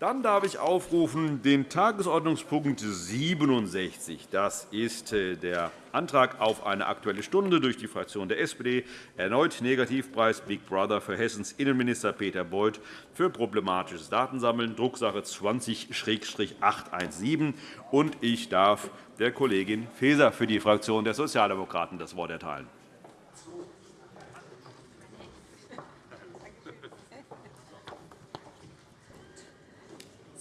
Dann darf ich aufrufen den Tagesordnungspunkt 67. Das ist äh, der Antrag auf eine Aktuelle Stunde durch die Fraktion der SPD. Erneut Negativpreis Big Brother für Hessens Innenminister Peter Beuth für problematisches Datensammeln, Drucksache 20-817. Ich darf der Kollegin Faeser für die Fraktion der Sozialdemokraten das Wort erteilen.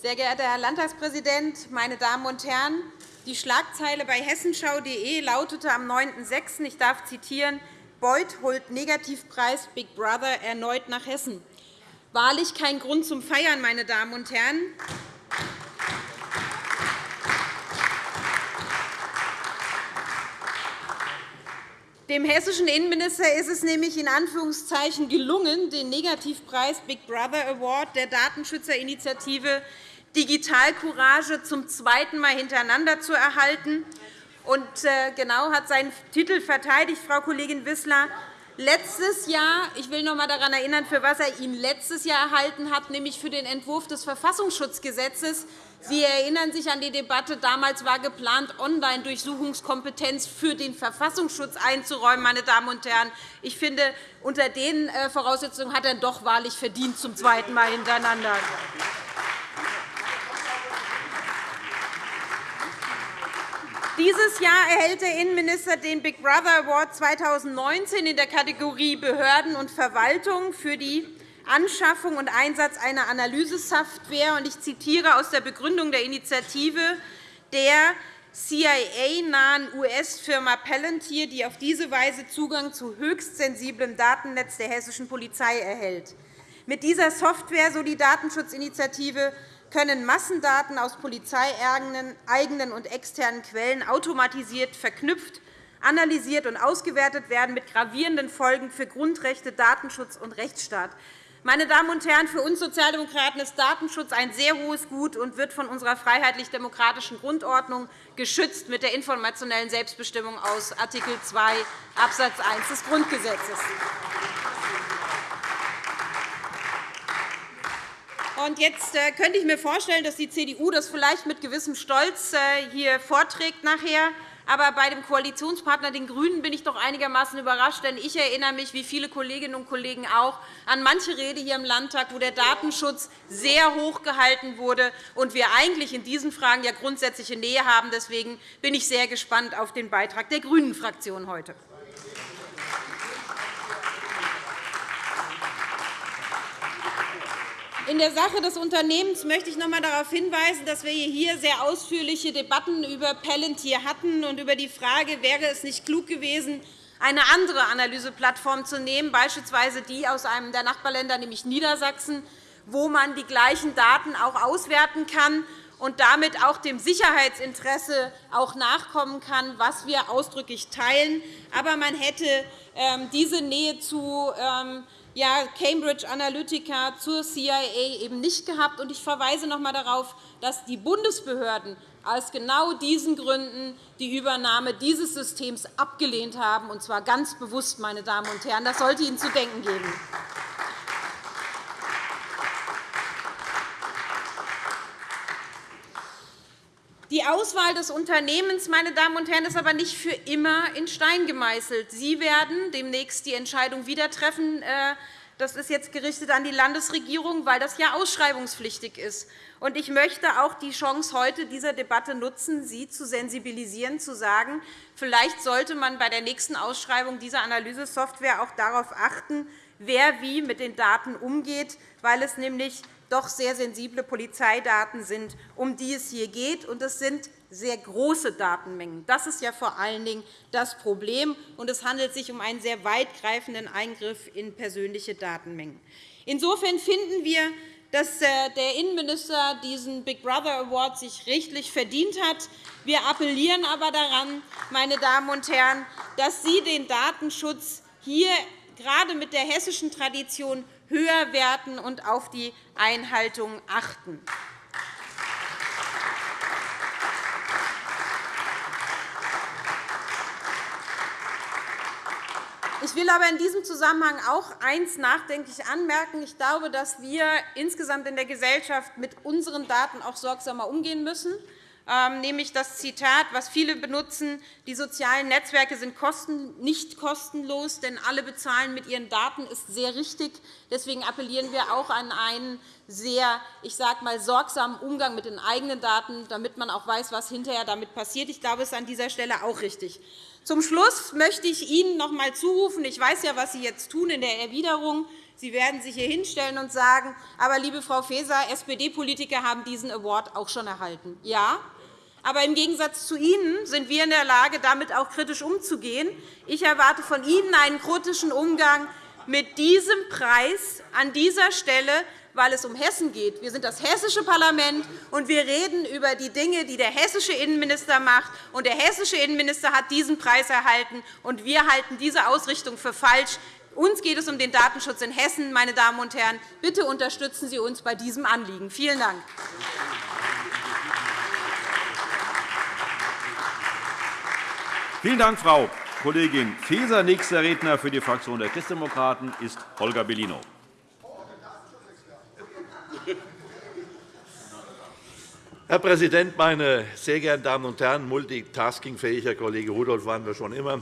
Sehr geehrter Herr Landtagspräsident, meine Damen und Herren! Die Schlagzeile bei hessenschau.de lautete am 9.6. Ich darf zitieren, Beuth holt Negativpreis Big Brother erneut nach Hessen. Wahrlich kein Grund zum Feiern, meine Damen und Herren. Dem hessischen Innenminister ist es nämlich in Anführungszeichen gelungen, den Negativpreis Big Brother Award der Datenschützerinitiative Digitalcourage zum zweiten Mal hintereinander zu erhalten. Und äh, genau hat seinen Titel verteidigt, Frau Kollegin Wissler. Letztes Jahr, ich will noch einmal daran erinnern, für was er ihn letztes Jahr erhalten hat, nämlich für den Entwurf des Verfassungsschutzgesetzes. Sie erinnern sich an die Debatte. Damals war geplant, Online-Durchsuchungskompetenz für den Verfassungsschutz einzuräumen. Meine Damen und Herren. Ich finde, unter den äh, Voraussetzungen hat er doch wahrlich verdient zum zweiten Mal hintereinander. Dieses Jahr erhält der Innenminister den Big Brother Award 2019 in der Kategorie Behörden und Verwaltung für die Anschaffung und Einsatz einer Analysesoftware. Ich zitiere aus der Begründung der Initiative der CIA-nahen US-Firma Palantir, die auf diese Weise Zugang zu höchst sensiblem Datennetz der hessischen Polizei erhält. Mit dieser Software, so die Datenschutzinitiative, können Massendaten aus polizeieigenen und externen Quellen automatisiert verknüpft, analysiert und ausgewertet werden, mit gravierenden Folgen für Grundrechte, Datenschutz und Rechtsstaat. Meine Damen und Herren, für uns Sozialdemokraten ist Datenschutz ein sehr hohes Gut und wird von unserer freiheitlich-demokratischen Grundordnung geschützt mit der informationellen Selbstbestimmung aus Art. 2 Abs. 1 des Grundgesetzes. Und jetzt äh, könnte ich mir vorstellen, dass die CDU das vielleicht mit gewissem Stolz äh, hier vorträgt nachher. Aber bei dem Koalitionspartner den GRÜNEN bin ich doch einigermaßen überrascht. Denn ich erinnere mich, wie viele Kolleginnen und Kollegen auch, an manche Rede hier im Landtag, wo der Datenschutz sehr hoch gehalten wurde und wir eigentlich in diesen Fragen ja grundsätzliche Nähe haben. Deswegen bin ich sehr gespannt auf den Beitrag der GRÜNEN-Fraktion heute. In der Sache des Unternehmens möchte ich noch einmal darauf hinweisen, dass wir hier sehr ausführliche Debatten über Palantir hatten und über die Frage, wäre es nicht klug gewesen, eine andere Analyseplattform zu nehmen, beispielsweise die aus einem der Nachbarländer, nämlich Niedersachsen, wo man die gleichen Daten auch auswerten kann und damit auch dem Sicherheitsinteresse auch nachkommen kann, was wir ausdrücklich teilen. Aber man hätte ähm, diese Nähe zu ähm, ja, Cambridge Analytica zur CIA eben nicht gehabt. Ich verweise noch einmal darauf, dass die Bundesbehörden aus genau diesen Gründen die Übernahme dieses Systems abgelehnt haben, und zwar ganz bewusst. Meine Damen und Herren. Das sollte Ihnen zu denken geben. Die Auswahl des Unternehmens meine Damen und Herren, ist aber nicht für immer in Stein gemeißelt. Sie werden demnächst die Entscheidung wieder treffen. Äh, das ist jetzt gerichtet an die Landesregierung, weil das ja ausschreibungspflichtig ist. Ich möchte auch die Chance heute dieser Debatte nutzen, Sie zu sensibilisieren, zu sagen, vielleicht sollte man bei der nächsten Ausschreibung dieser Analysesoftware auch darauf achten, wer wie mit den Daten umgeht, weil es nämlich doch sehr sensible Polizeidaten sind, um die es hier geht. Und es sind sehr große Datenmengen. Das ist ja vor allen Dingen das Problem. Und es handelt sich um einen sehr weitgreifenden Eingriff in persönliche Datenmengen. Insofern finden wir, dass äh, der Innenminister diesen Big Brother Award sich rechtlich verdient hat. Wir appellieren aber daran, meine Damen und Herren, dass Sie den Datenschutz hier gerade mit der hessischen Tradition höher werten und auf die Einhaltung achten. Ich will aber in diesem Zusammenhang auch eines nachdenklich anmerken. Ich glaube, dass wir insgesamt in der Gesellschaft mit unseren Daten auch sorgsamer umgehen müssen. Ähm, nämlich das Zitat, was viele benutzen, die sozialen Netzwerke sind nicht kostenlos, denn alle bezahlen mit ihren Daten, ist sehr richtig. Deswegen appellieren wir auch an einen sehr ich sage mal, sorgsamen Umgang mit den eigenen Daten, damit man auch weiß, was hinterher damit passiert. Ich glaube, das ist an dieser Stelle auch richtig. Zum Schluss möchte ich Ihnen noch einmal zurufen, ich weiß ja, was Sie jetzt tun in der Erwiderung. Sie werden sich hier hinstellen und sagen, aber, liebe Frau Faeser, SPD-Politiker haben diesen Award auch schon erhalten. Ja, aber im Gegensatz zu Ihnen sind wir in der Lage, damit auch kritisch umzugehen. Ich erwarte von Ihnen einen kritischen Umgang mit diesem Preis an dieser Stelle, weil es um Hessen geht. Wir sind das hessische Parlament, und wir reden über die Dinge, die der hessische Innenminister macht. Und der hessische Innenminister hat diesen Preis erhalten, und wir halten diese Ausrichtung für falsch. Uns geht es um den Datenschutz in Hessen. Meine Damen und Herren. Bitte unterstützen Sie uns bei diesem Anliegen. Vielen Dank. Vielen Dank, Frau Kollegin Faeser. Nächster Redner für die Fraktion der Christdemokraten ist Holger Bellino. Herr Präsident, meine sehr geehrten Damen und Herren! Multitaskingfähiger Kollege Rudolph waren wir schon immer.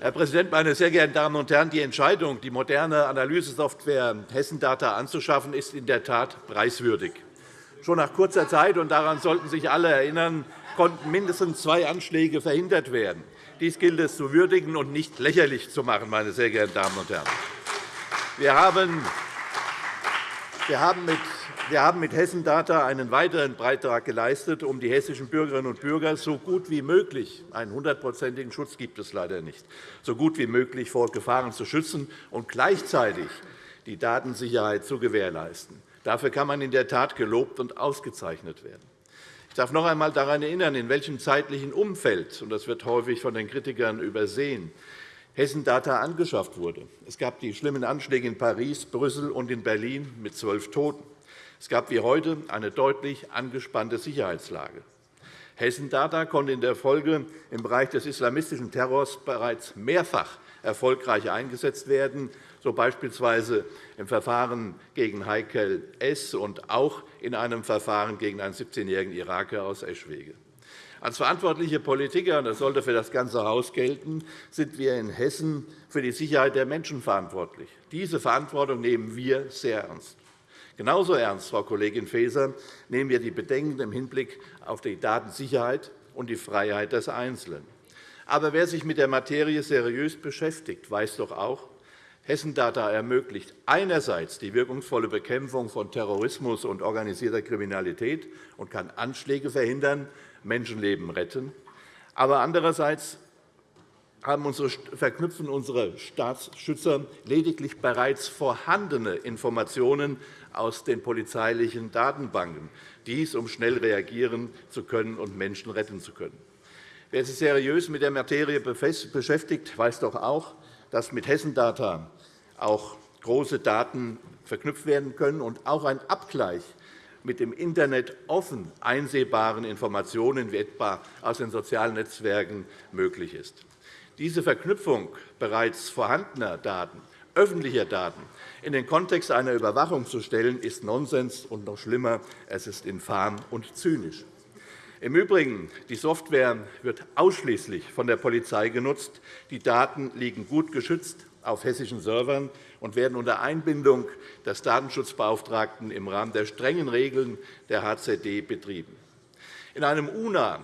Herr Präsident, meine sehr geehrten Damen und Herren! Die Entscheidung, die moderne Analysesoftware Hessendata anzuschaffen, ist in der Tat preiswürdig. Schon nach kurzer Zeit, und daran sollten sich alle erinnern, konnten mindestens zwei Anschläge verhindert werden. Dies gilt es zu würdigen und nicht lächerlich zu machen, meine sehr geehrten Damen und Herren. Wir haben mit wir haben mit Hessen Data einen weiteren Beitrag geleistet, um die hessischen Bürgerinnen und Bürger so gut wie möglich – einen hundertprozentigen Schutz gibt es leider nicht – so gut wie möglich vor Gefahren zu schützen und gleichzeitig die Datensicherheit zu gewährleisten. Dafür kann man in der Tat gelobt und ausgezeichnet werden. Ich darf noch einmal daran erinnern, in welchem zeitlichen Umfeld – und das wird häufig von den Kritikern übersehen – Hessen Data angeschafft wurde. Es gab die schlimmen Anschläge in Paris, Brüssel und in Berlin mit zwölf Toten. Es gab wie heute eine deutlich angespannte Sicherheitslage. Hessen Data konnte in der Folge im Bereich des islamistischen Terrors bereits mehrfach erfolgreich eingesetzt werden, so beispielsweise im Verfahren gegen Heikel S. und auch in einem Verfahren gegen einen 17-jährigen Iraker aus Eschwege. Als verantwortliche Politiker, und das sollte für das ganze Haus gelten, sind wir in Hessen für die Sicherheit der Menschen verantwortlich. Diese Verantwortung nehmen wir sehr ernst. Genauso ernst, Frau Kollegin Faeser, nehmen wir die Bedenken im Hinblick auf die Datensicherheit und die Freiheit des Einzelnen. Aber wer sich mit der Materie seriös beschäftigt, weiß doch auch, Hessendata ermöglicht einerseits die wirkungsvolle Bekämpfung von Terrorismus und organisierter Kriminalität und kann Anschläge verhindern, Menschenleben retten. Aber andererseits unsere, verknüpfen unsere Staatsschützer lediglich bereits vorhandene Informationen aus den polizeilichen Datenbanken, dies um schnell reagieren zu können und Menschen retten zu können. Wer sich seriös mit der Materie beschäftigt, weiß doch auch, dass mit Hessendata auch große Daten verknüpft werden können und auch ein Abgleich mit dem Internet offen einsehbaren Informationen, wie etwa aus den sozialen Netzwerken, möglich ist. Diese Verknüpfung bereits vorhandener Daten, öffentlicher Daten, in den Kontext einer Überwachung zu stellen, ist Nonsens und noch schlimmer, es ist infam und zynisch. Im Übrigen, die Software wird ausschließlich von der Polizei genutzt. Die Daten liegen gut geschützt auf hessischen Servern und werden unter Einbindung des Datenschutzbeauftragten im Rahmen der strengen Regeln der HZD betrieben. In einem UNA,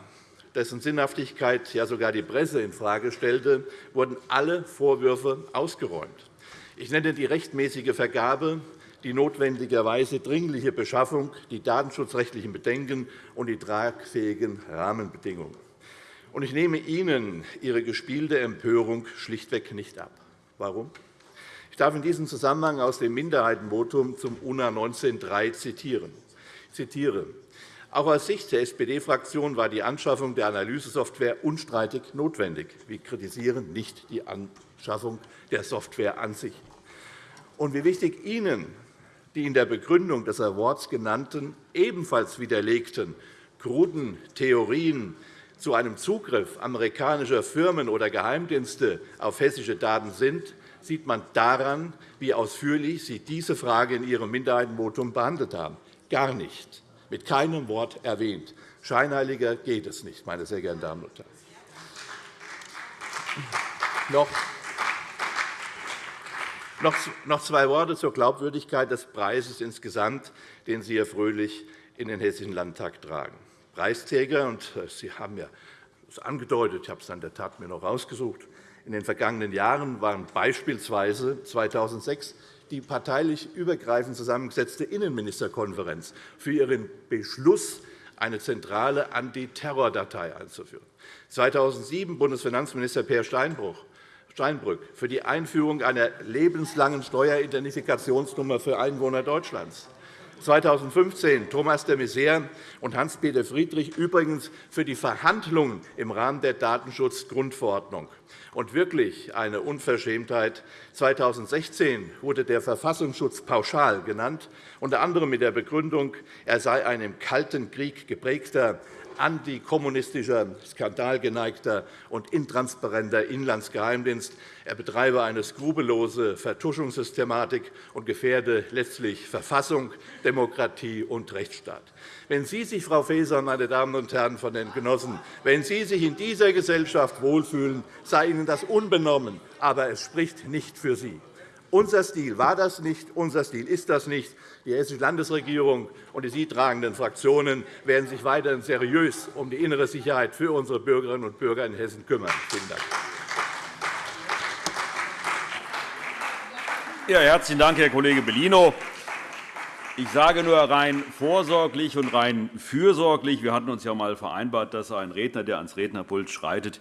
dessen Sinnhaftigkeit ja sogar die Presse infrage stellte, wurden alle Vorwürfe ausgeräumt. Ich nenne die rechtmäßige Vergabe, die notwendigerweise dringliche Beschaffung, die datenschutzrechtlichen Bedenken und die tragfähigen Rahmenbedingungen. Ich nehme Ihnen Ihre gespielte Empörung schlichtweg nicht ab. Warum? Ich darf in diesem Zusammenhang aus dem Minderheitenvotum zum UNA 19.3 zitieren. Ich zitiere. Auch aus Sicht der SPD-Fraktion war die Anschaffung der Analysesoftware unstreitig notwendig. Wir kritisieren nicht die Anschaffung der Software an sich. Und wie wichtig Ihnen die in der Begründung des Awards genannten, ebenfalls widerlegten kruden Theorien zu einem Zugriff amerikanischer Firmen oder Geheimdienste auf hessische Daten sind, sieht man daran, wie ausführlich Sie diese Frage in Ihrem Minderheitenvotum behandelt haben. Gar nicht, mit keinem Wort erwähnt. Scheinheiliger geht es nicht, meine sehr geehrten Damen und Herren. Noch zwei Worte zur Glaubwürdigkeit des Preises insgesamt, den Sie, Herr Fröhlich, in den Hessischen Landtag tragen. Preisträger, und äh, Sie haben ja das angedeutet, ich habe es in der Tat mir noch rausgesucht, in den vergangenen Jahren waren beispielsweise 2006 die parteilich übergreifend zusammengesetzte Innenministerkonferenz für ihren Beschluss, eine zentrale Antiterrordatei einzuführen. 2007 Bundesfinanzminister Peer Steinbrück für die Einführung einer lebenslangen Steueridentifikationsnummer für Einwohner Deutschlands. 2015 Thomas de Maizière und Hans-Peter Friedrich übrigens für die Verhandlungen im Rahmen der Datenschutzgrundverordnung. Und wirklich eine Unverschämtheit. 2016 wurde der Verfassungsschutz pauschal genannt, unter anderem mit der Begründung, er sei ein im Kalten Krieg geprägter antikommunistischer, skandalgeneigter und intransparenter Inlandsgeheimdienst. Er betreibe eine skrupellose Vertuschungssystematik und gefährde letztlich Verfassung, Demokratie und Rechtsstaat. Wenn Sie sich, Frau Faeser, meine Damen und Herren von den Genossen, wenn Sie sich in dieser Gesellschaft wohlfühlen, sei Ihnen das unbenommen, aber es spricht nicht für Sie. Unser Stil war das nicht, unser Stil ist das nicht. Die Hessische Landesregierung und die sie tragenden Fraktionen werden sich weiterhin seriös um die innere Sicherheit für unsere Bürgerinnen und Bürger in Hessen kümmern. Vielen Dank. Ja, herzlichen Dank, Herr Kollege Bellino. Ich sage nur rein vorsorglich und rein fürsorglich. Wir hatten uns ja einmal vereinbart, dass ein Redner, der ans Rednerpult schreitet,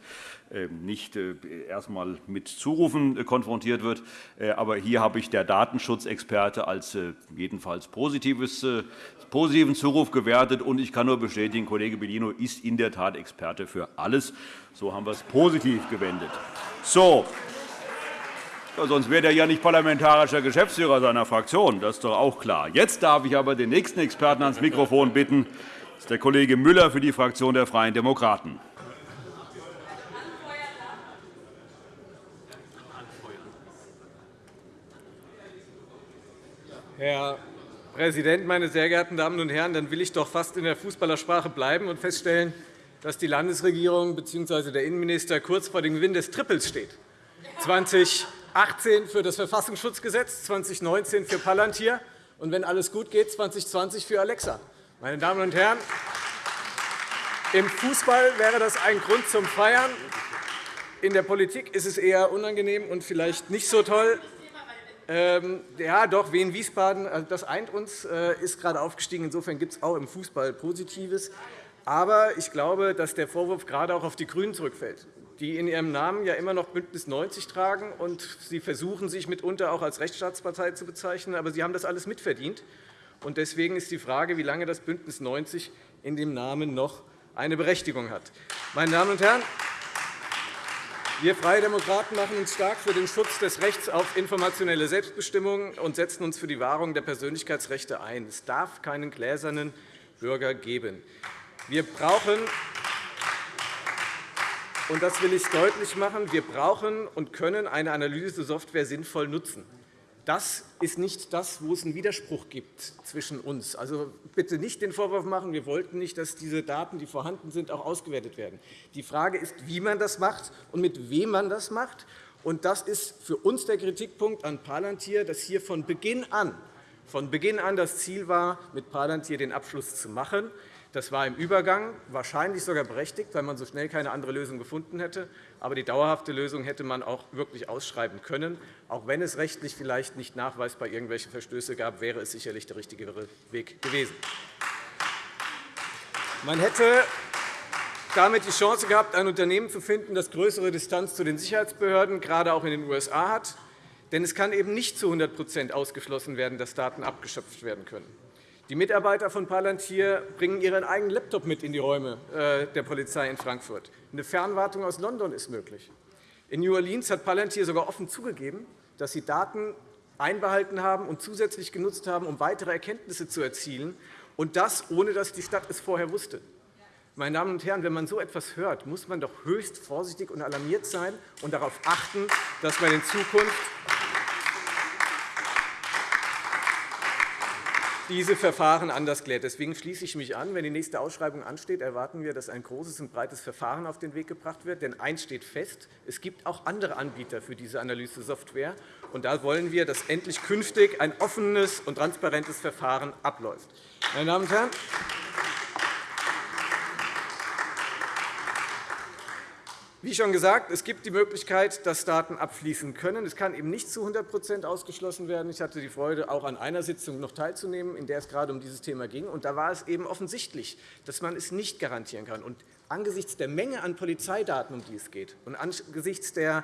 nicht äh, erst einmal mit Zurufen äh, konfrontiert wird. Äh, aber hier habe ich der Datenschutzexperte als jedenfalls positiven Zuruf gewertet. Und ich kann nur bestätigen, Kollege Bellino ist in der Tat Experte für alles. So haben wir es positiv gewendet. So, sonst wäre er ja nicht parlamentarischer Geschäftsführer seiner Fraktion. Das ist doch auch klar. Jetzt darf ich aber den nächsten Experten ans Mikrofon bitten. Das ist der Kollege Müller für die Fraktion der Freien Demokraten. Herr Präsident, meine sehr geehrten Damen und Herren! Dann will ich doch fast in der Fußballersprache bleiben und feststellen, dass die Landesregierung bzw. der Innenminister kurz vor dem Gewinn des Triples steht. 2018 für das Verfassungsschutzgesetz, 2019 für Palantir und, wenn alles gut geht, 2020 für Alexa. Meine Damen und Herren, im Fußball wäre das ein Grund zum Feiern. In der Politik ist es eher unangenehm und vielleicht nicht so toll. Ähm, ja, doch, Wien-Wiesbaden, also das eint uns, äh, ist gerade aufgestiegen. Insofern gibt es auch im Fußball Positives. Aber ich glaube, dass der Vorwurf gerade auch auf die GRÜNEN zurückfällt die in ihrem Namen ja immer noch BÜNDNIS 90 tragen. und Sie versuchen, sich mitunter auch als Rechtsstaatspartei zu bezeichnen. Aber Sie haben das alles mitverdient. Und deswegen ist die Frage, wie lange das BÜNDNIS 90 in dem Namen noch eine Berechtigung hat. Meine Damen und Herren, wir Freie Demokraten machen uns stark für den Schutz des Rechts auf informationelle Selbstbestimmung und setzen uns für die Wahrung der Persönlichkeitsrechte ein. Es darf keinen gläsernen Bürger geben. Wir brauchen und das will ich deutlich machen. Wir brauchen und können eine Analysesoftware sinnvoll nutzen. Das ist nicht das, wo es einen Widerspruch gibt zwischen uns. Also bitte nicht den Vorwurf machen, wir wollten nicht, dass diese Daten, die vorhanden sind, auch ausgewertet werden. Die Frage ist, wie man das macht und mit wem man das macht. Und das ist für uns der Kritikpunkt an Palantir, dass hier von Beginn an von Beginn an das Ziel war, mit Palantir den Abschluss zu machen. Das war im Übergang wahrscheinlich sogar berechtigt, weil man so schnell keine andere Lösung gefunden hätte. Aber die dauerhafte Lösung hätte man auch wirklich ausschreiben können. Auch wenn es rechtlich vielleicht nicht nachweisbar irgendwelche Verstöße gab, wäre es sicherlich der richtigere Weg gewesen. Man hätte damit die Chance gehabt, ein Unternehmen zu finden, das größere Distanz zu den Sicherheitsbehörden, gerade auch in den USA hat. Denn es kann eben nicht zu 100% ausgeschlossen werden, dass Daten abgeschöpft werden können. Die Mitarbeiter von Palantir bringen ihren eigenen Laptop mit in die Räume äh, der Polizei in Frankfurt. Eine Fernwartung aus London ist möglich. In New Orleans hat Palantir sogar offen zugegeben, dass sie Daten einbehalten haben und zusätzlich genutzt haben, um weitere Erkenntnisse zu erzielen, und das, ohne dass die Stadt es vorher wusste. Meine Damen und Herren, wenn man so etwas hört, muss man doch höchst vorsichtig und alarmiert sein und darauf achten, dass man in Zukunft diese Verfahren anders klärt. Deswegen schließe ich mich an. Wenn die nächste Ausschreibung ansteht, erwarten wir, dass ein großes und breites Verfahren auf den Weg gebracht wird. Denn eines steht fest, es gibt auch andere Anbieter für diese Analysesoftware. Und da wollen wir, dass endlich künftig ein offenes und transparentes Verfahren abläuft. Meine Damen und Herren, Wie schon gesagt, es gibt die Möglichkeit, dass Daten abfließen können. Es kann eben nicht zu 100% ausgeschlossen werden. Ich hatte die Freude, auch an einer Sitzung noch teilzunehmen, in der es gerade um dieses Thema ging. Und da war es eben offensichtlich, dass man es nicht garantieren kann. Und angesichts der Menge an Polizeidaten, um die es geht, und angesichts der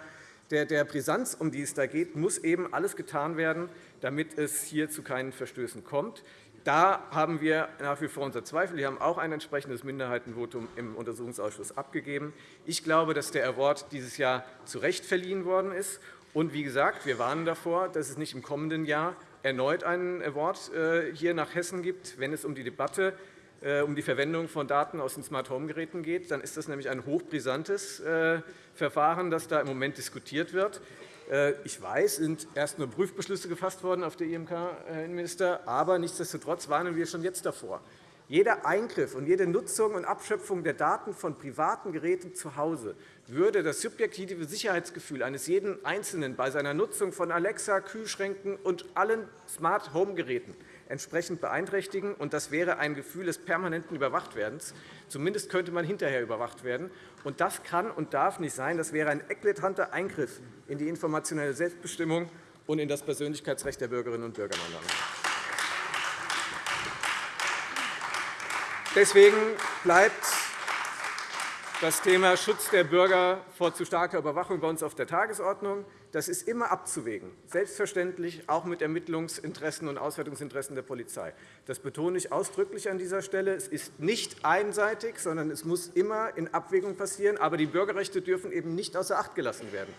der, der Brisanz, um die es da geht, muss eben alles getan werden, damit es hier zu keinen Verstößen kommt. Da haben wir nach wie vor unsere Zweifel. Wir haben auch ein entsprechendes Minderheitenvotum im Untersuchungsausschuss abgegeben. Ich glaube, dass der Award dieses Jahr zu Recht verliehen worden ist. Und wie gesagt, wir warnen davor, dass es nicht im kommenden Jahr erneut einen Award äh, hier nach Hessen gibt, wenn es um die Debatte äh, um die Verwendung von Daten aus den Smart-Home-Geräten geht. Dann ist das nämlich ein hochbrisantes äh, Verfahren, das da im Moment diskutiert wird. Äh, ich weiß, es sind erst nur Prüfbeschlüsse gefasst worden auf der IMK, Herr Innenminister, aber nichtsdestotrotz warnen wir schon jetzt davor. Jeder Eingriff und jede Nutzung und Abschöpfung der Daten von privaten Geräten zu Hause würde das subjektive Sicherheitsgefühl eines jeden Einzelnen bei seiner Nutzung von Alexa, Kühlschränken und allen Smart-Home-Geräten entsprechend beeinträchtigen. Und das wäre ein Gefühl des permanenten Überwachtwerdens. Zumindest könnte man hinterher überwacht werden. Und das kann und darf nicht sein. Das wäre ein eklatanter Eingriff in die informationelle Selbstbestimmung und in das Persönlichkeitsrecht der Bürgerinnen und Bürger. Deswegen bleibt das Thema Schutz der Bürger vor zu starker Überwachung bei uns auf der Tagesordnung. Das ist immer abzuwägen, selbstverständlich auch mit Ermittlungsinteressen und Auswertungsinteressen der Polizei. Das betone ich ausdrücklich an dieser Stelle. Es ist nicht einseitig, sondern es muss immer in Abwägung passieren. Aber die Bürgerrechte dürfen eben nicht außer Acht gelassen werden.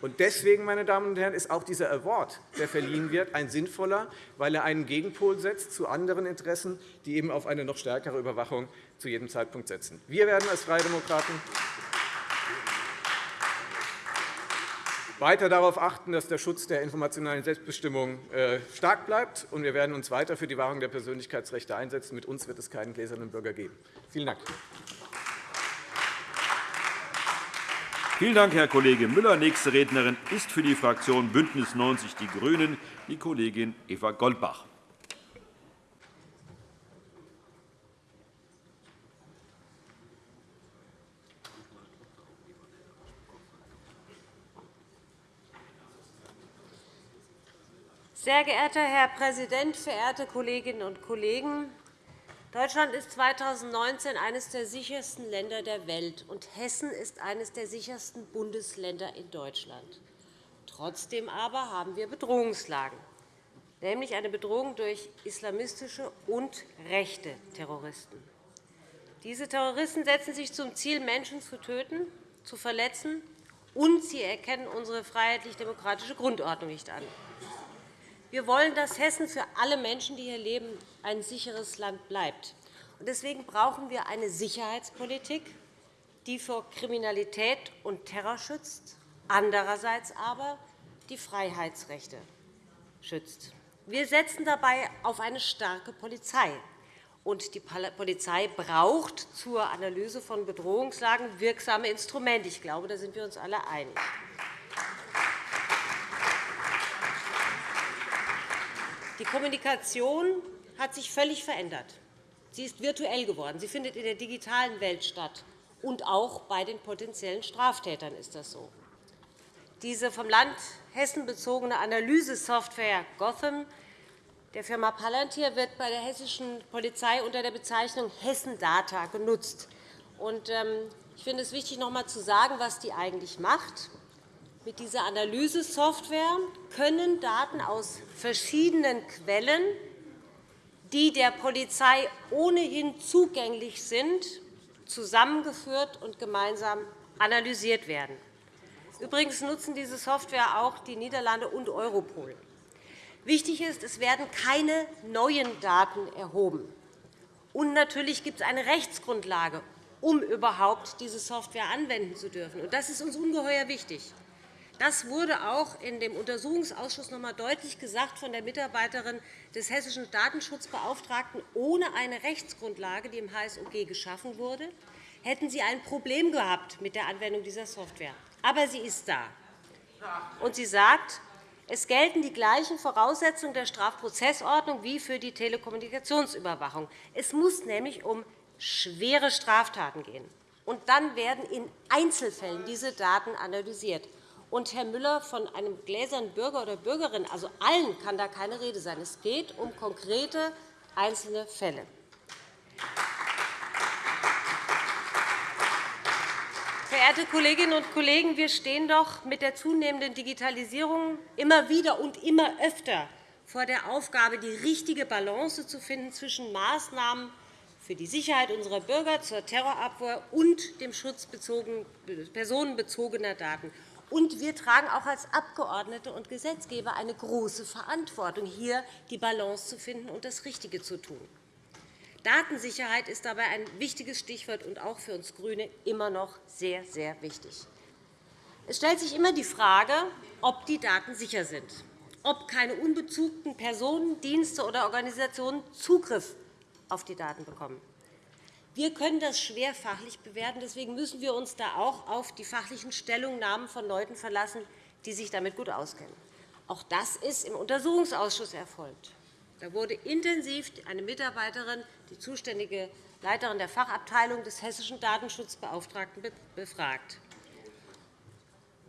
Und deswegen, meine Damen und Herren, ist auch dieser Award, der verliehen wird, ein sinnvoller, weil er einen Gegenpol setzt zu anderen Interessen, die eben auf eine noch stärkere Überwachung zu jedem Zeitpunkt setzen. Wir werden als Freie Demokraten weiter darauf achten, dass der Schutz der informationellen Selbstbestimmung äh, stark bleibt. Und wir werden uns weiter für die Wahrung der Persönlichkeitsrechte einsetzen. Mit uns wird es keinen gläsernen Bürger geben. Vielen Dank. Vielen Dank, Herr Kollege Müller. Nächste Rednerin ist für die Fraktion BÜNDNIS 90 die GRÜNEN die Kollegin Eva Goldbach. Sehr geehrter Herr Präsident, verehrte Kolleginnen und Kollegen! Deutschland ist 2019 eines der sichersten Länder der Welt, und Hessen ist eines der sichersten Bundesländer in Deutschland. Trotzdem aber haben wir Bedrohungslagen, nämlich eine Bedrohung durch islamistische und rechte Terroristen. Diese Terroristen setzen sich zum Ziel, Menschen zu töten, zu verletzen, und sie erkennen unsere freiheitlich-demokratische Grundordnung nicht an. Wir wollen, dass Hessen für alle Menschen, die hier leben, ein sicheres Land bleibt. Deswegen brauchen wir eine Sicherheitspolitik, die vor Kriminalität und Terror schützt, andererseits aber die Freiheitsrechte schützt. Wir setzen dabei auf eine starke Polizei. Und die Polizei braucht zur Analyse von Bedrohungslagen wirksame Instrumente. Ich glaube, da sind wir uns alle einig. Die Kommunikation hat sich völlig verändert. Sie ist virtuell geworden. Sie findet in der digitalen Welt statt. Und auch bei den potenziellen Straftätern ist das so. Diese vom Land Hessen bezogene Analysesoftware Gotham der Firma Palantir wird bei der hessischen Polizei unter der Bezeichnung Hessen Data genutzt. Ähm, ich finde es wichtig, noch einmal zu sagen, was die eigentlich macht. Mit dieser Analysesoftware können Daten aus verschiedenen Quellen, die der Polizei ohnehin zugänglich sind, zusammengeführt und gemeinsam analysiert werden. Übrigens nutzen diese Software auch die Niederlande und Europol. Wichtig ist, es werden keine neuen Daten erhoben. Und natürlich gibt es eine Rechtsgrundlage, um überhaupt diese Software anwenden zu dürfen. Das ist uns ungeheuer wichtig. Das wurde auch in dem Untersuchungsausschuss noch einmal deutlich gesagt von der Mitarbeiterin des hessischen Datenschutzbeauftragten. Ohne eine Rechtsgrundlage, die im HSOG geschaffen wurde, hätten Sie ein Problem gehabt mit der Anwendung dieser Software. Aber sie ist da. Und sie sagt, es gelten die gleichen Voraussetzungen der Strafprozessordnung wie für die Telekommunikationsüberwachung. Es muss nämlich um schwere Straftaten gehen. Und dann werden in Einzelfällen diese Daten analysiert. Und, Herr Müller, von einem gläsernen Bürger oder Bürgerin, also allen, kann da keine Rede sein. Es geht um konkrete einzelne Fälle. Verehrte Kolleginnen und Kollegen, wir stehen doch mit der zunehmenden Digitalisierung immer wieder und immer öfter vor der Aufgabe, die richtige Balance zu finden zwischen Maßnahmen für die Sicherheit unserer Bürger zur Terrorabwehr und dem Schutz personenbezogener Daten. Und wir tragen auch als Abgeordnete und Gesetzgeber eine große Verantwortung, hier die Balance zu finden und das Richtige zu tun. Datensicherheit ist dabei ein wichtiges Stichwort und auch für uns GRÜNE immer noch sehr, sehr wichtig. Es stellt sich immer die Frage, ob die Daten sicher sind, ob keine unbezugten Personen, Dienste oder Organisationen Zugriff auf die Daten bekommen. Wir können das schwer fachlich bewerten. Deswegen müssen wir uns da auch auf die fachlichen Stellungnahmen von Leuten verlassen, die sich damit gut auskennen. Auch das ist im Untersuchungsausschuss erfolgt. Da wurde intensiv eine Mitarbeiterin, die zuständige Leiterin der Fachabteilung des hessischen Datenschutzbeauftragten, befragt.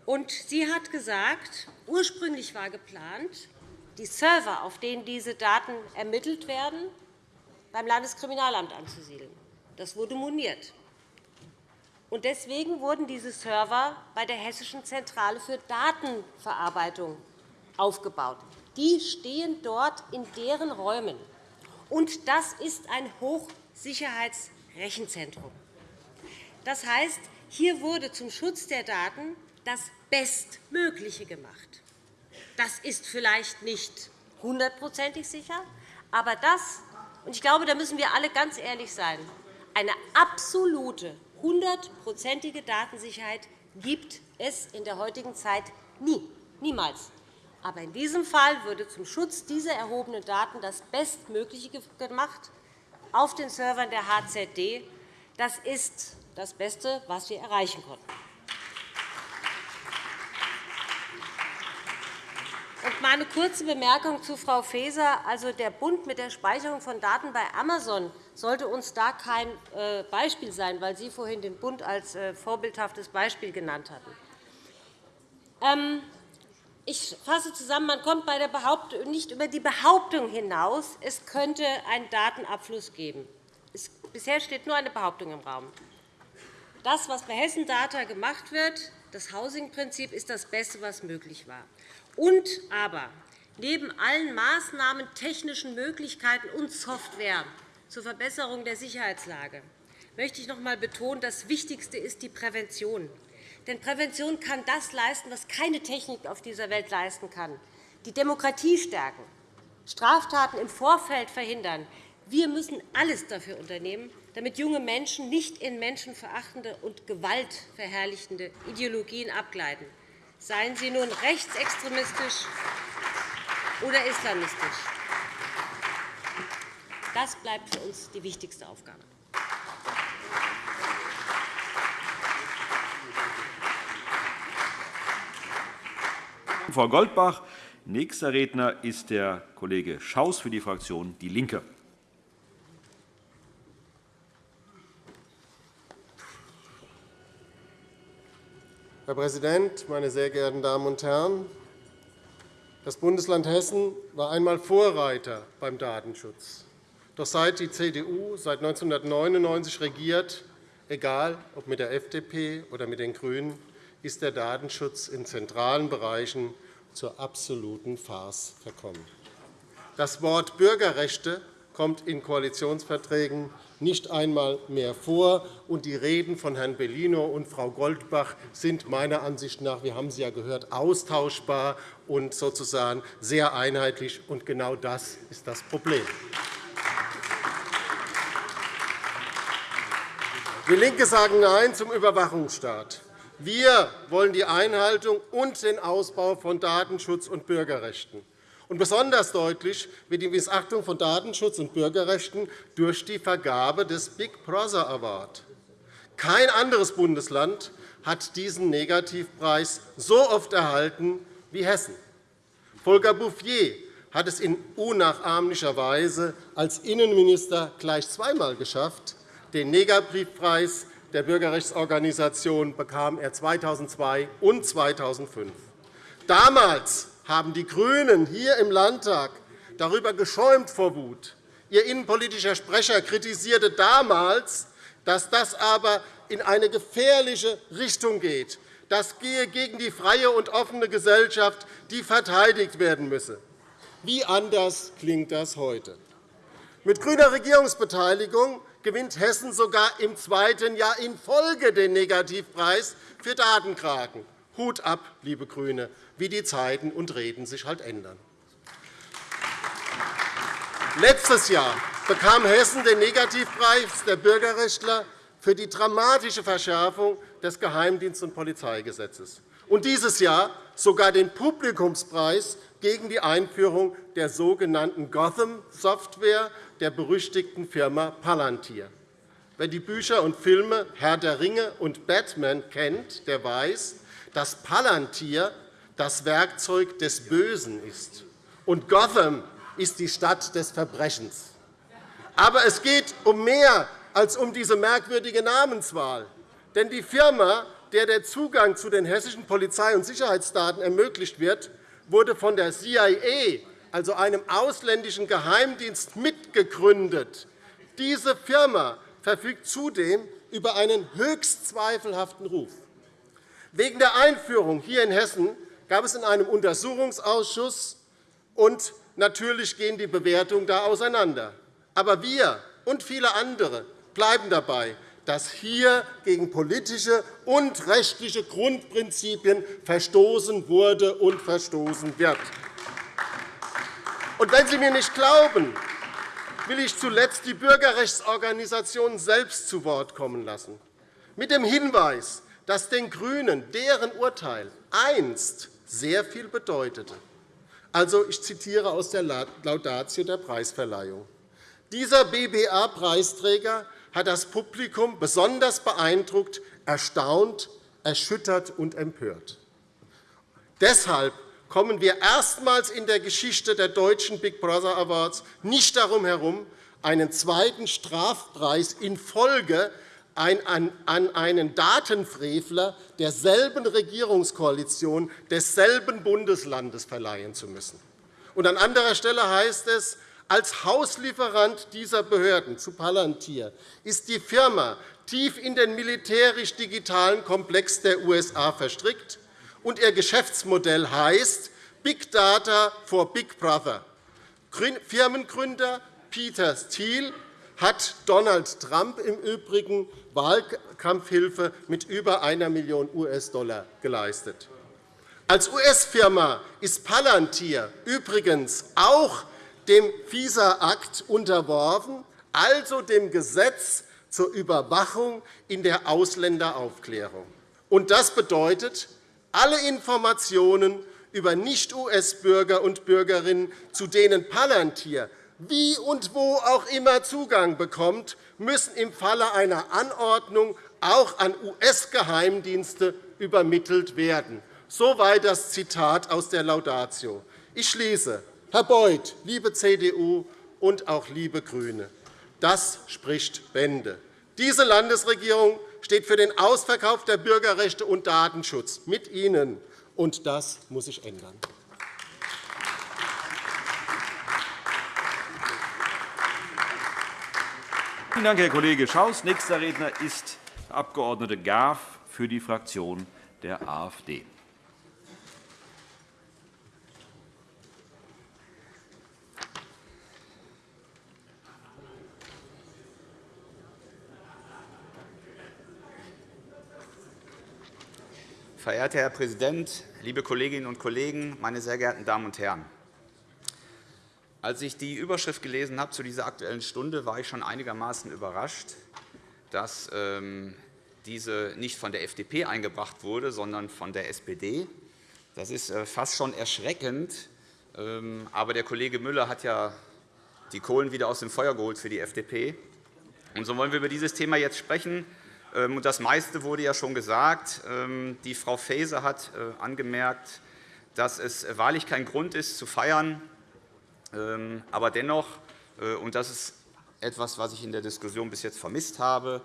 Und sie hat gesagt, ursprünglich war geplant, die Server, auf denen diese Daten ermittelt werden, beim Landeskriminalamt anzusiedeln. Das wurde moniert. Deswegen wurden diese Server bei der Hessischen Zentrale für Datenverarbeitung aufgebaut. Die stehen dort in deren Räumen. Und das ist ein Hochsicherheitsrechenzentrum. Das heißt, hier wurde zum Schutz der Daten das Bestmögliche gemacht. Das ist vielleicht nicht hundertprozentig sicher, aber das, und ich glaube, da müssen wir alle ganz ehrlich sein, eine absolute, hundertprozentige Datensicherheit gibt es in der heutigen Zeit nie, niemals. Aber in diesem Fall würde zum Schutz dieser erhobenen Daten das Bestmögliche gemacht auf den Servern der HZD. Das ist das Beste, was wir erreichen konnten. Meine kurze Bemerkung zu Frau Faeser. Also, der Bund mit der Speicherung von Daten bei Amazon sollte uns da kein äh, Beispiel sein, weil Sie vorhin den Bund als äh, vorbildhaftes Beispiel genannt hatten. Ähm, ich fasse zusammen. Man kommt bei der nicht über die Behauptung hinaus, es könnte einen Datenabfluss geben. Bisher steht nur eine Behauptung im Raum. Das, was bei Hessen Data gemacht wird, das Housing-Prinzip, ist das Beste, was möglich war. Und aber neben allen Maßnahmen, technischen Möglichkeiten und Software zur Verbesserung der Sicherheitslage möchte ich noch einmal betonen, das Wichtigste ist die Prävention. Denn Prävention kann das leisten, was keine Technik auf dieser Welt leisten kann, die Demokratie stärken, Straftaten im Vorfeld verhindern. Wir müssen alles dafür unternehmen, damit junge Menschen nicht in menschenverachtende und gewaltverherrlichende Ideologien abgleiten seien sie nun rechtsextremistisch oder islamistisch. Das bleibt für uns die wichtigste Aufgabe. Frau Goldbach. Nächster Redner ist der Kollege Schaus für die Fraktion DIE LINKE. Herr Präsident, meine sehr geehrten Damen und Herren! Das Bundesland Hessen war einmal Vorreiter beim Datenschutz. Doch seit die CDU seit 1999 regiert, egal ob mit der FDP oder mit den GRÜNEN, ist der Datenschutz in zentralen Bereichen zur absoluten Farce verkommen. Das Wort Bürgerrechte kommt in Koalitionsverträgen nicht einmal mehr vor. Und die Reden von Herrn Bellino und Frau Goldbach sind meiner Ansicht nach, wir haben sie ja gehört, austauschbar und sozusagen sehr einheitlich. Und genau das ist das Problem. Wir LINKE sagen Nein zum Überwachungsstaat. Wir wollen die Einhaltung und den Ausbau von Datenschutz und Bürgerrechten. Und besonders deutlich wird die Missachtung von Datenschutz und Bürgerrechten durch die Vergabe des Big Brother Award. Kein anderes Bundesland hat diesen Negativpreis so oft erhalten wie Hessen. Volker Bouffier hat es in unnachahmlicher Weise als Innenminister gleich zweimal geschafft. Den Negativpreis der Bürgerrechtsorganisation bekam er 2002 und 2005. Damals haben die GRÜNEN hier im Landtag darüber geschäumt vor Wut. Ihr innenpolitischer Sprecher kritisierte damals, dass das aber in eine gefährliche Richtung geht. Das gehe gegen die freie und offene Gesellschaft, die verteidigt werden müsse. Wie anders klingt das heute? Mit grüner Regierungsbeteiligung gewinnt Hessen sogar im zweiten Jahr in Folge den Negativpreis für Datenkraken. Hut ab, liebe GRÜNE, wie die Zeiten und Reden sich halt ändern. Letztes Jahr bekam Hessen den Negativpreis der Bürgerrechtler für die dramatische Verschärfung des Geheimdienst- und Polizeigesetzes und dieses Jahr sogar den Publikumspreis gegen die Einführung der sogenannten Gotham-Software der berüchtigten Firma Palantir. Wer die Bücher und Filme Herr der Ringe und Batman kennt, der weiß, dass Palantir das Werkzeug des Bösen ist, und Gotham ist die Stadt des Verbrechens. Aber es geht um mehr als um diese merkwürdige Namenswahl. Denn die Firma, der der Zugang zu den hessischen Polizei- und Sicherheitsdaten ermöglicht wird, wurde von der CIA, also einem ausländischen Geheimdienst, mitgegründet. Diese Firma verfügt zudem über einen höchst zweifelhaften Ruf. Wegen der Einführung hier in Hessen gab es in einem Untersuchungsausschuss, und natürlich gehen die Bewertungen da auseinander. Aber wir und viele andere bleiben dabei, dass hier gegen politische und rechtliche Grundprinzipien verstoßen wurde und verstoßen wird. Und wenn Sie mir nicht glauben, will ich zuletzt die Bürgerrechtsorganisationen selbst zu Wort kommen lassen, mit dem Hinweis, dass den GRÜNEN deren Urteil einst sehr viel bedeutete. Also, ich zitiere aus der Laudatio der Preisverleihung. Dieser BBA-Preisträger hat das Publikum besonders beeindruckt, erstaunt, erschüttert und empört. Deshalb kommen wir erstmals in der Geschichte der deutschen Big Brother Awards nicht darum herum, einen zweiten Strafpreis in Folge an einen Datenfrevler derselben Regierungskoalition desselben Bundeslandes verleihen zu müssen. an anderer Stelle heißt es, als Hauslieferant dieser Behörden zu Palantir ist die Firma tief in den militärisch-digitalen Komplex der USA verstrickt, und ihr Geschäftsmodell heißt Big Data for Big Brother. Firmengründer Peter Thiel hat Donald Trump im Übrigen Wahlkampfhilfe mit über 1 Million US-Dollar geleistet. Als US-Firma ist Palantir übrigens auch dem FISA-Akt unterworfen, also dem Gesetz zur Überwachung in der Ausländeraufklärung. das bedeutet, alle Informationen über Nicht-US-Bürger und Bürgerinnen, zu denen Palantir wie und wo auch immer Zugang bekommt, müssen im Falle einer Anordnung auch an US-Geheimdienste übermittelt werden. Soweit das Zitat aus der Laudatio. Ich schließe. Herr Beuth, liebe CDU und auch liebe GRÜNE, das spricht Bände. Diese Landesregierung steht für den Ausverkauf der Bürgerrechte und Datenschutz mit Ihnen, und das muss sich ändern. Vielen Dank, Herr Kollege Schaus. Nächster Redner ist der Abg. Graf für die Fraktion der AfD. Verehrter Herr Präsident, liebe Kolleginnen und Kollegen, meine sehr geehrten Damen und Herren! Als ich die Überschrift gelesen habe zu dieser Aktuellen Stunde, war ich schon einigermaßen überrascht. dass ähm, diese nicht von der FDP eingebracht wurde, sondern von der SPD. Das ist äh, fast schon erschreckend. Ähm, aber der Kollege Müller hat ja die Kohlen wieder aus dem Feuer geholt für die FDP. Und so wollen wir über dieses Thema jetzt sprechen. Ähm, das meiste wurde ja schon gesagt. Die Frau Faeser hat äh, angemerkt, dass es wahrlich kein Grund ist, zu feiern. Aber dennoch, äh, und das ist etwas, was ich in der Diskussion bis jetzt vermisst habe,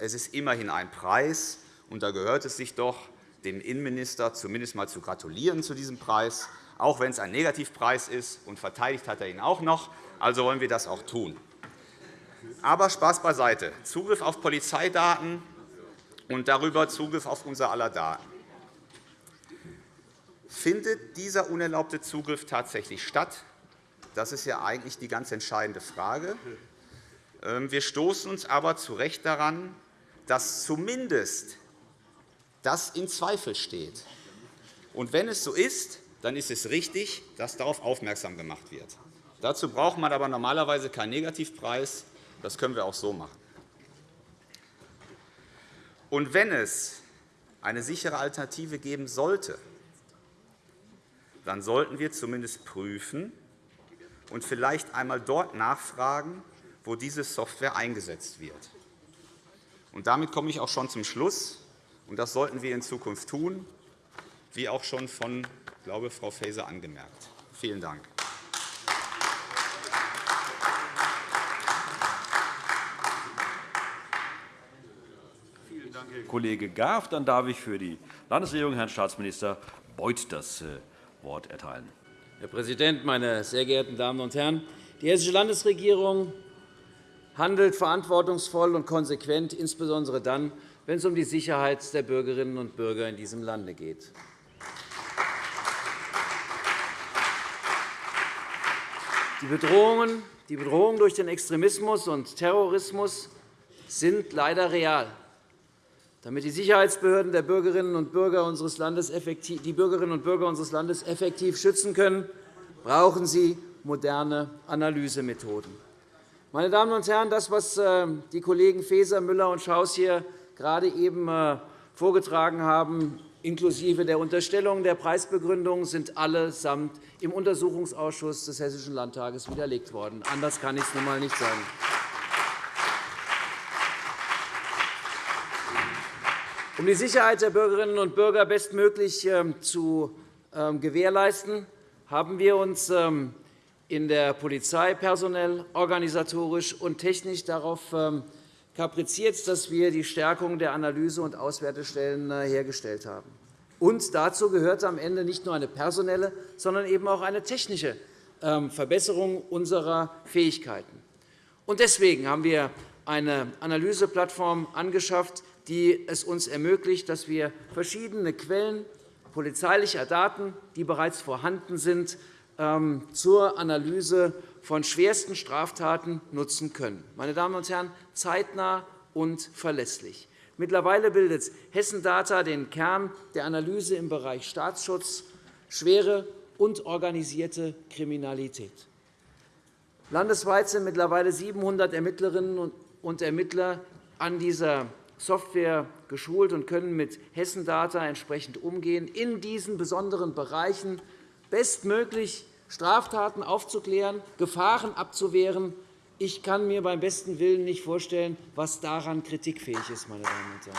es ist immerhin ein Preis, und da gehört es sich doch, dem Innenminister zumindest einmal zu gratulieren zu diesem Preis, auch wenn es ein Negativpreis ist, und verteidigt hat er ihn auch noch. Also wollen wir das auch tun. Aber Spaß beiseite. Zugriff auf Polizeidaten und darüber Zugriff auf unser aller Daten. Findet dieser unerlaubte Zugriff tatsächlich statt? Das ist ja eigentlich die ganz entscheidende Frage. Ähm, wir stoßen uns aber zu Recht daran, dass zumindest das in Zweifel steht. Und wenn es so ist, dann ist es richtig, dass darauf aufmerksam gemacht wird. Dazu braucht man aber normalerweise keinen Negativpreis. Das können wir auch so machen. Und wenn es eine sichere Alternative geben sollte, dann sollten wir zumindest prüfen und vielleicht einmal dort nachfragen, wo diese Software eingesetzt wird. Und damit komme ich auch schon zum Schluss. Und das sollten wir in Zukunft tun, wie auch schon von glaube, Frau Faeser angemerkt. Vielen Dank. Vielen Dank, Herr Kollege Graf. Dann darf ich für die Landesregierung Herrn Staatsminister Beuth das äh, Wort erteilen. Herr Präsident, meine sehr geehrten Damen und Herren! Die Hessische Landesregierung handelt verantwortungsvoll und konsequent, insbesondere dann, wenn es um die Sicherheit der Bürgerinnen und Bürger in diesem Lande geht. Die Bedrohungen, die Bedrohungen durch den Extremismus und Terrorismus sind leider real. Damit die Sicherheitsbehörden der Bürgerinnen und Bürger unseres Landes effektiv, die Bürgerinnen und Bürger unseres Landes effektiv schützen können, brauchen sie moderne Analysemethoden. Meine Damen und Herren, das, was äh, die Kollegen Faeser, Müller und Schaus hier gerade eben äh, vorgetragen haben, inklusive der Unterstellung der Preisbegründung, sind allesamt im Untersuchungsausschuss des Hessischen Landtages widerlegt worden. Anders kann ich es nun einmal nicht sagen. Um die Sicherheit der Bürgerinnen und Bürger bestmöglich ähm, zu ähm, gewährleisten, haben wir uns ähm, in der Polizei personell, organisatorisch und technisch darauf kapriziert, dass wir die Stärkung der Analyse- und Auswertestellen äh, hergestellt haben. Und dazu gehört am Ende nicht nur eine personelle, sondern eben auch eine technische Verbesserung unserer Fähigkeiten. Deswegen haben wir eine Analyseplattform angeschafft, die es uns ermöglicht, dass wir verschiedene Quellen polizeilicher Daten, die bereits vorhanden sind, ähm, zur Analyse von schwersten Straftaten nutzen können. Meine Damen und Herren, zeitnah und verlässlich. Mittlerweile bildet Hessen Data den Kern der Analyse im Bereich Staatsschutz, schwere und organisierte Kriminalität. Landesweit sind mittlerweile 700 Ermittlerinnen und Ermittler an dieser Software geschult und können mit Hessen Data entsprechend umgehen, in diesen besonderen Bereichen bestmöglich Straftaten aufzuklären, Gefahren abzuwehren. Ich kann mir beim besten Willen nicht vorstellen, was daran kritikfähig ist. Meine Damen und Herren.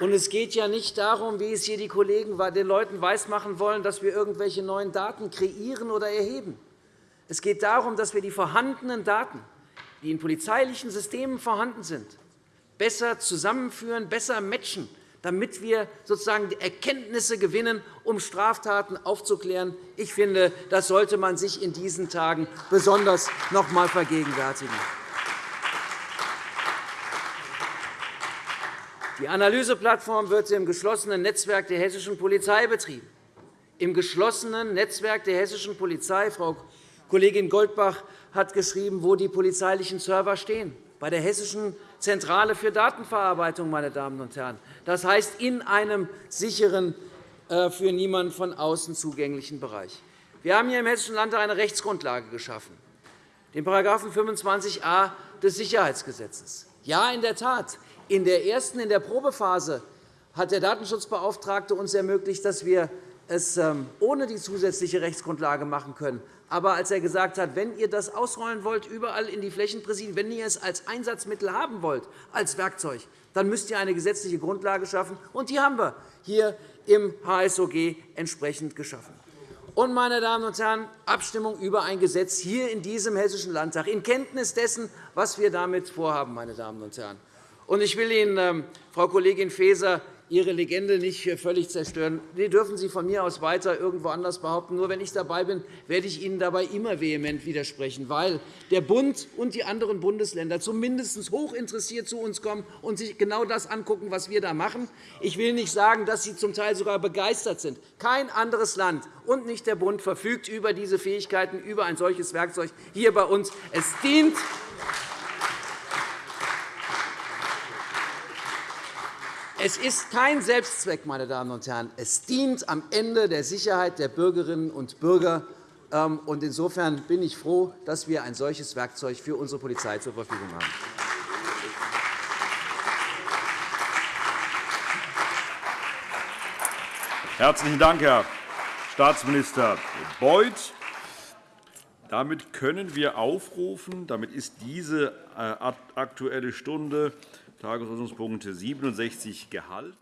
Und es geht ja nicht darum, wie es hier die Kollegen den Leuten weismachen wollen, dass wir irgendwelche neuen Daten kreieren oder erheben. Es geht darum, dass wir die vorhandenen Daten, die in polizeilichen Systemen vorhanden sind, besser zusammenführen, besser matchen damit wir sozusagen Erkenntnisse gewinnen, um Straftaten aufzuklären. Ich finde, das sollte man sich in diesen Tagen besonders noch einmal vergegenwärtigen. Die Analyseplattform wird im geschlossenen Netzwerk der hessischen Polizei betrieben. Im geschlossenen Netzwerk der hessischen Polizei, Frau Kollegin Goldbach hat geschrieben, wo die polizeilichen Server stehen, bei der Hessischen Zentrale für Datenverarbeitung, meine Damen und Herren. Das heißt, in einem sicheren, äh, für niemanden von außen zugänglichen Bereich. Wir haben hier im Hessischen Landtag eine Rechtsgrundlage geschaffen. den § 25a des Sicherheitsgesetzes. Ja, in der Tat, in der ersten, in der Probephase hat der Datenschutzbeauftragte uns ermöglicht, dass wir es ähm, ohne die zusätzliche Rechtsgrundlage machen können. Aber als er gesagt hat, wenn ihr das ausrollen wollt, überall in die Flächenpräsidien, wenn ihr es als Einsatzmittel haben wollt, als Werkzeug, dann müsst ihr eine gesetzliche Grundlage schaffen. Und die haben wir hier im HSOG entsprechend geschaffen. Und, meine Damen und Herren, Abstimmung über ein Gesetz hier in diesem Hessischen Landtag, in Kenntnis dessen, was wir damit vorhaben. Meine Damen und Herren. Ich will Ihnen, ähm, Frau Kollegin Faeser, Ihre Legende nicht völlig zerstören. Die dürfen Sie von mir aus weiter irgendwo anders behaupten. Nur wenn ich dabei bin, werde ich Ihnen dabei immer vehement widersprechen, weil der Bund und die anderen Bundesländer zumindest hochinteressiert zu uns kommen und sich genau das angucken, was wir da machen. Ich will nicht sagen, dass sie zum Teil sogar begeistert sind. Kein anderes Land und nicht der Bund verfügt über diese Fähigkeiten, über ein solches Werkzeug hier bei uns. Es dient Es ist kein Selbstzweck, meine Damen und Herren. Es dient am Ende der Sicherheit der Bürgerinnen und Bürger. Ähm, insofern bin ich froh, dass wir ein solches Werkzeug für unsere Polizei zur Verfügung haben. Herzlichen Dank, Herr Staatsminister Beuth. Damit können wir aufrufen. Damit ist diese äh, Aktuelle Stunde Tagesordnungspunkt 67 gehalten.